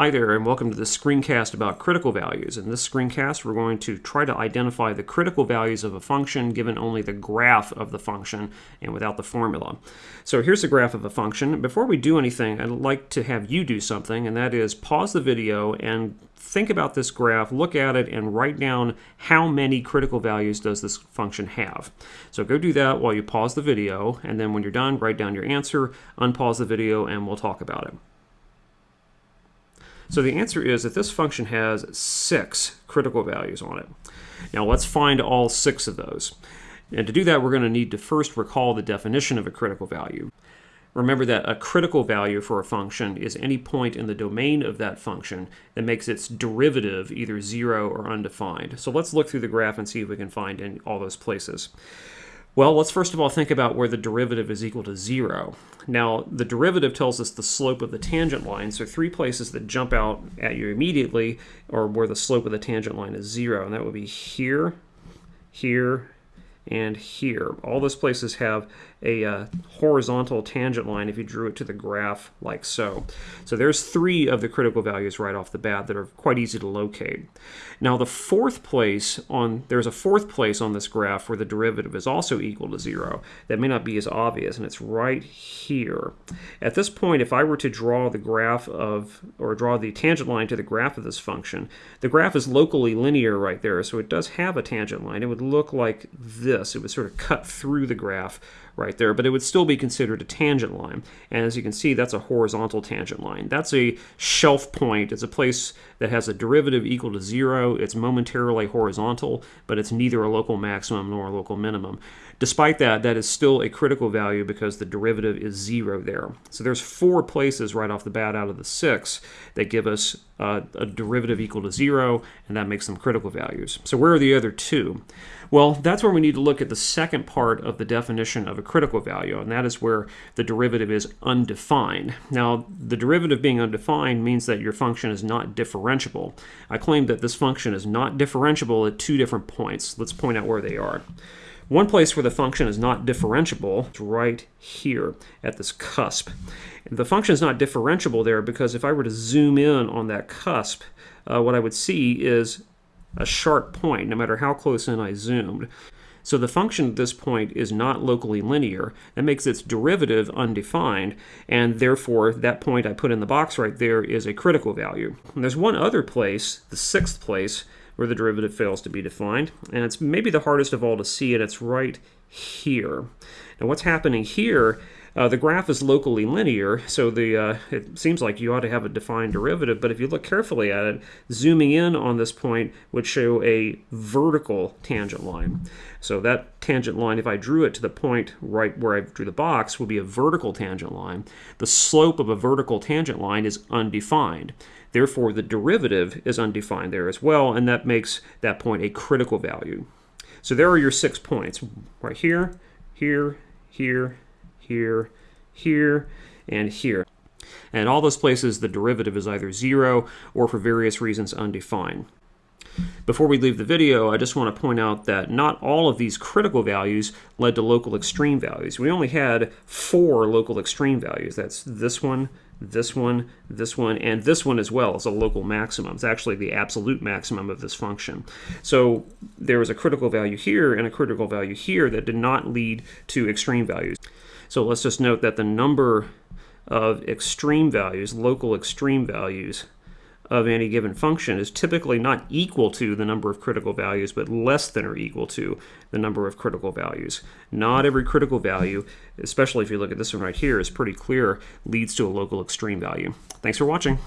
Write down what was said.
Hi there, and welcome to this screencast about critical values. In this screencast, we're going to try to identify the critical values of a function given only the graph of the function and without the formula. So here's the graph of a function. Before we do anything, I'd like to have you do something, and that is pause the video and think about this graph, look at it, and write down how many critical values does this function have. So go do that while you pause the video, and then when you're done, write down your answer, unpause the video, and we'll talk about it. So the answer is that this function has six critical values on it. Now let's find all six of those. And to do that, we're going to need to first recall the definition of a critical value. Remember that a critical value for a function is any point in the domain of that function that makes its derivative either zero or undefined. So let's look through the graph and see if we can find in all those places. Well, let's first of all think about where the derivative is equal to zero. Now, the derivative tells us the slope of the tangent line, so three places that jump out at you immediately are where the slope of the tangent line is zero, and that would be here, here, and here. All those places have a uh, horizontal tangent line if you drew it to the graph like so. So there's three of the critical values right off the bat that are quite easy to locate. Now the fourth place on, there's a fourth place on this graph where the derivative is also equal to zero. That may not be as obvious and it's right here. At this point if I were to draw the graph of, or draw the tangent line to the graph of this function, the graph is locally linear right there so it does have a tangent line. It would look like this. It would sort of cut through the graph right there, but it would still be considered a tangent line. And as you can see, that's a horizontal tangent line. That's a shelf point. It's a place that has a derivative equal to zero. It's momentarily horizontal, but it's neither a local maximum nor a local minimum. Despite that, that is still a critical value because the derivative is zero there. So there's four places right off the bat out of the six that give us uh, a derivative equal to zero, and that makes them critical values. So where are the other two? Well, that's where we need to look at the second part of the definition of a critical value, and that is where the derivative is undefined. Now, the derivative being undefined means that your function is not differentiable. I claim that this function is not differentiable at two different points. Let's point out where they are. One place where the function is not differentiable is right here at this cusp. The function is not differentiable there because if I were to zoom in on that cusp, uh, what I would see is a sharp point, no matter how close in I zoomed. So the function at this point is not locally linear. That makes its derivative undefined, and therefore that point I put in the box right there is a critical value. And there's one other place, the sixth place, where the derivative fails to be defined. And it's maybe the hardest of all to see, and it's right here. Now what's happening here uh, the graph is locally linear, so the uh, it seems like you ought to have a defined derivative, but if you look carefully at it, zooming in on this point would show a vertical tangent line. So that tangent line, if I drew it to the point right where I drew the box, would be a vertical tangent line. The slope of a vertical tangent line is undefined. Therefore, the derivative is undefined there as well, and that makes that point a critical value. So there are your six points, right here, here, here, here, here, and here. And all those places, the derivative is either zero or for various reasons undefined. Before we leave the video, I just want to point out that not all of these critical values led to local extreme values. We only had four local extreme values. That's this one, this one, this one, and this one as well as a local maximum. It's actually the absolute maximum of this function. So there was a critical value here and a critical value here that did not lead to extreme values. So let's just note that the number of extreme values, local extreme values, of any given function is typically not equal to the number of critical values, but less than or equal to the number of critical values. Not every critical value, especially if you look at this one right here, is pretty clear, leads to a local extreme value. Thanks for watching.